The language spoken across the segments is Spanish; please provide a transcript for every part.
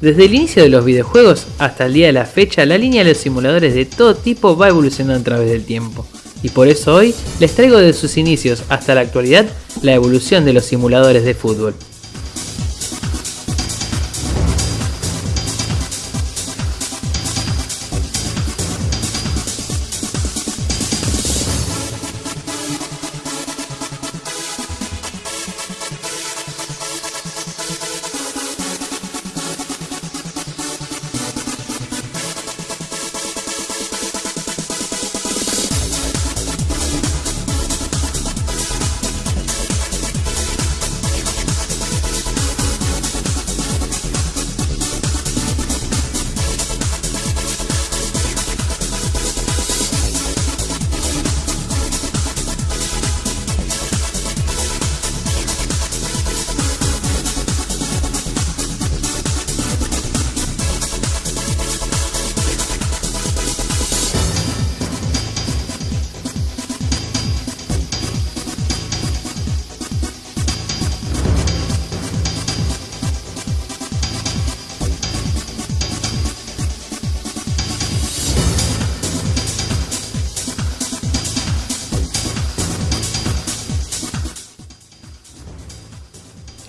Desde el inicio de los videojuegos hasta el día de la fecha, la línea de los simuladores de todo tipo va evolucionando a través del tiempo. Y por eso hoy les traigo de sus inicios hasta la actualidad la evolución de los simuladores de fútbol.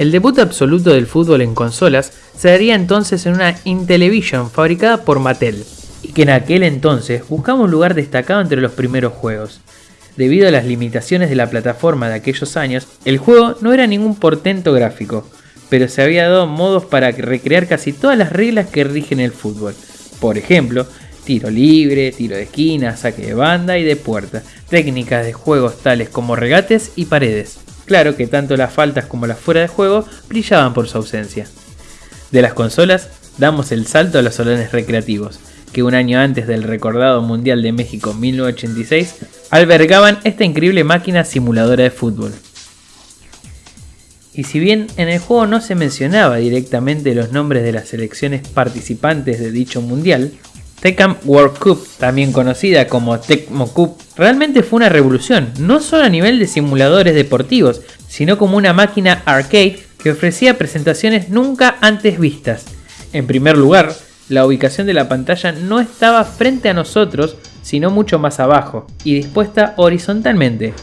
El debut absoluto del fútbol en consolas se daría entonces en una Intellivision fabricada por Mattel, y que en aquel entonces buscaba un lugar destacado entre los primeros juegos. Debido a las limitaciones de la plataforma de aquellos años, el juego no era ningún portento gráfico, pero se había dado modos para recrear casi todas las reglas que rigen el fútbol. Por ejemplo, tiro libre, tiro de esquina, saque de banda y de puerta, técnicas de juegos tales como regates y paredes. Claro que tanto las faltas como las fuera de juego brillaban por su ausencia. De las consolas, damos el salto a los salones recreativos, que un año antes del recordado Mundial de México 1986 albergaban esta increíble máquina simuladora de fútbol. Y si bien en el juego no se mencionaba directamente los nombres de las selecciones participantes de dicho mundial, Tecam World Cup, también conocida como Tecmo Cup, realmente fue una revolución, no solo a nivel de simuladores deportivos, sino como una máquina arcade que ofrecía presentaciones nunca antes vistas. En primer lugar, la ubicación de la pantalla no estaba frente a nosotros, sino mucho más abajo, y dispuesta horizontalmente,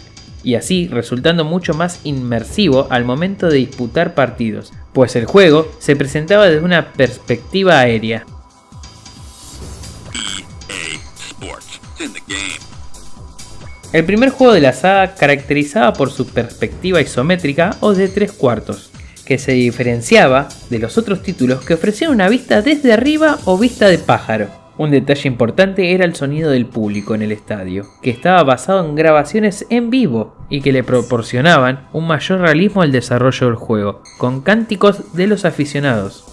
y así resultando mucho más inmersivo al momento de disputar partidos, pues el juego se presentaba desde una perspectiva aérea. El primer juego de la saga caracterizaba por su perspectiva isométrica o de tres cuartos, que se diferenciaba de los otros títulos que ofrecían una vista desde arriba o vista de pájaro. Un detalle importante era el sonido del público en el estadio, que estaba basado en grabaciones en vivo y que le proporcionaban un mayor realismo al desarrollo del juego, con cánticos de los aficionados.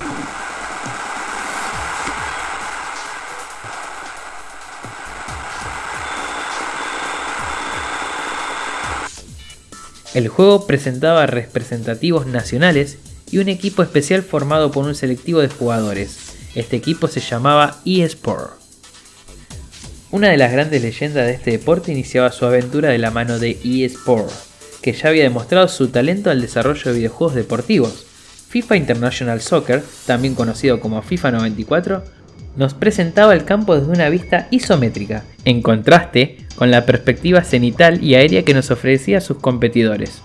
El juego presentaba representativos nacionales y un equipo especial formado por un selectivo de jugadores. Este equipo se llamaba eSport. Una de las grandes leyendas de este deporte iniciaba su aventura de la mano de eSport, que ya había demostrado su talento al desarrollo de videojuegos deportivos. FIFA International Soccer, también conocido como FIFA 94, nos presentaba el campo desde una vista isométrica, en contraste con la perspectiva cenital y aérea que nos ofrecía sus competidores.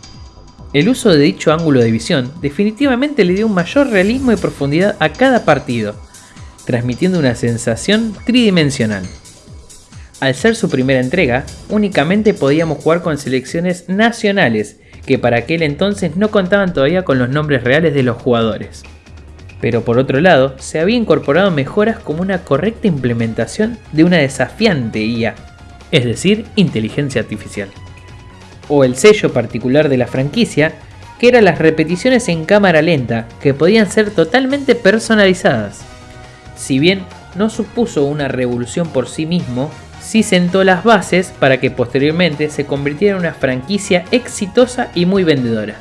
El uso de dicho ángulo de visión definitivamente le dio un mayor realismo y profundidad a cada partido, transmitiendo una sensación tridimensional. Al ser su primera entrega, únicamente podíamos jugar con selecciones nacionales, que para aquel entonces no contaban todavía con los nombres reales de los jugadores. Pero por otro lado, se había incorporado mejoras como una correcta implementación de una desafiante IA, es decir, inteligencia artificial. O el sello particular de la franquicia, que eran las repeticiones en cámara lenta, que podían ser totalmente personalizadas. Si bien no supuso una revolución por sí mismo, sí sentó las bases para que posteriormente se convirtiera en una franquicia exitosa y muy vendedora.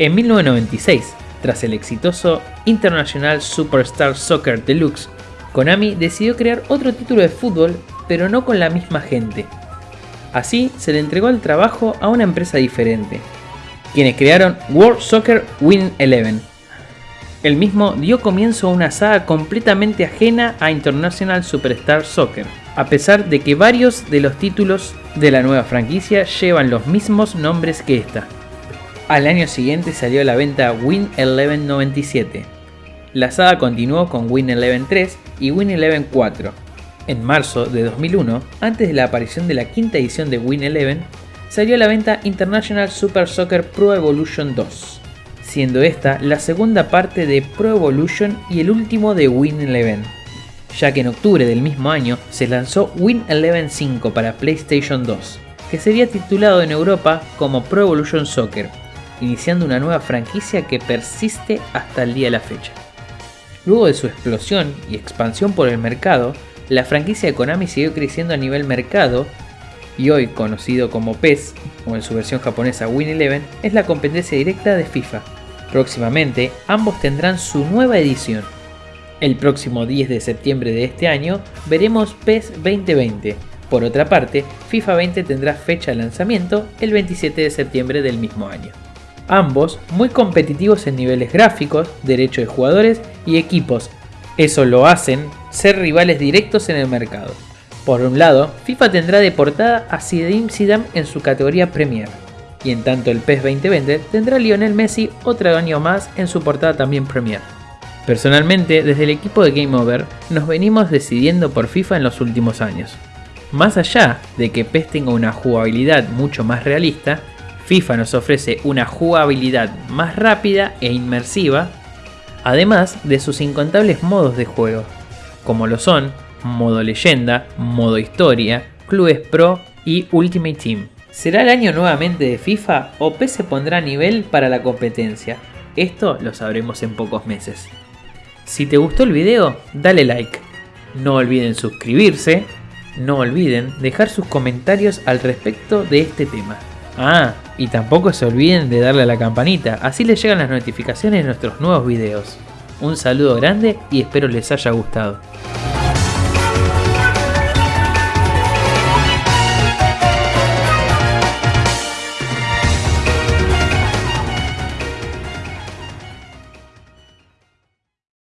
En 1996, tras el exitoso International Superstar Soccer Deluxe, Konami decidió crear otro título de fútbol, pero no con la misma gente. Así se le entregó el trabajo a una empresa diferente, quienes crearon World Soccer Win 11. El mismo dio comienzo a una saga completamente ajena a International Superstar Soccer, a pesar de que varios de los títulos de la nueva franquicia llevan los mismos nombres que esta. Al año siguiente salió a la venta Win 11 97. La saga continuó con Win 11 3 y Win 11 4. En marzo de 2001, antes de la aparición de la quinta edición de Win 11, salió a la venta International Super Soccer Pro Evolution 2, siendo esta la segunda parte de Pro Evolution y el último de Win 11, ya que en octubre del mismo año se lanzó Win 11 5 para PlayStation 2, que sería titulado en Europa como Pro Evolution Soccer iniciando una nueva franquicia que persiste hasta el día de la fecha. Luego de su explosión y expansión por el mercado, la franquicia de Konami siguió creciendo a nivel mercado y hoy conocido como PES, o en su versión japonesa Win Eleven, es la competencia directa de FIFA. Próximamente, ambos tendrán su nueva edición. El próximo 10 de septiembre de este año veremos PES 2020. Por otra parte, FIFA 20 tendrá fecha de lanzamiento el 27 de septiembre del mismo año ambos muy competitivos en niveles gráficos, derecho de jugadores y equipos. Eso lo hacen ser rivales directos en el mercado. Por un lado, FIFA tendrá de portada a Zinedine Zidane en su categoría Premier, y en tanto el PES 2020 tendrá a Lionel Messi otro año más en su portada también Premier. Personalmente, desde el equipo de Game Over, nos venimos decidiendo por FIFA en los últimos años. Más allá de que PES tenga una jugabilidad mucho más realista, FIFA nos ofrece una jugabilidad más rápida e inmersiva, además de sus incontables modos de juego, como lo son modo leyenda, modo historia, clubes pro y Ultimate Team. ¿Será el año nuevamente de FIFA o PES se pondrá a nivel para la competencia? Esto lo sabremos en pocos meses. Si te gustó el video, dale like. No olviden suscribirse. No olviden dejar sus comentarios al respecto de este tema. Ah, y tampoco se olviden de darle a la campanita, así les llegan las notificaciones de nuestros nuevos videos. Un saludo grande y espero les haya gustado.